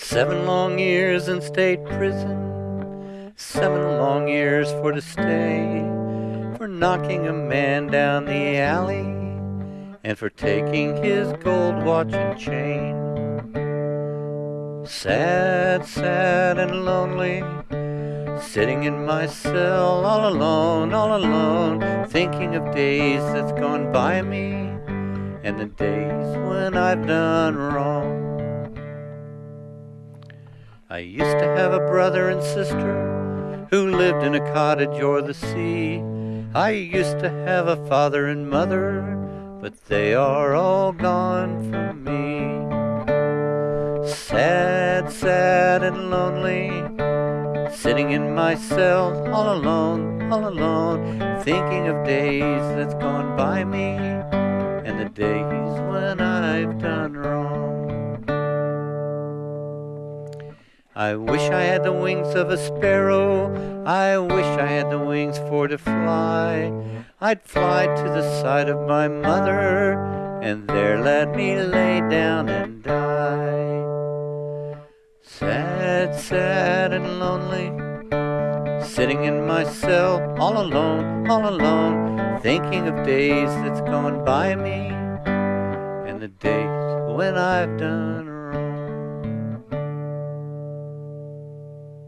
Seven long years in state prison, seven long years for to stay, for knocking a man down the alley, and for taking his gold watch and chain. Sad, sad and lonely, sitting in my cell all alone, all alone, thinking of days that's gone by me, and the days when I've done wrong. I used to have a brother and sister who lived in a cottage o'er the sea. I used to have a father and mother, but they are all gone from me. Sad, sad and lonely, sitting in my cell all alone, all alone, thinking of days that's gone by me and the days when I've done wrong. I wish I had the wings of a sparrow. I wish I had the wings for to fly. I'd fly to the side of my mother, and there let me lay down and die. Sad, sad and lonely, sitting in my cell, all alone, all alone, thinking of days that's gone by me, and the days when I've done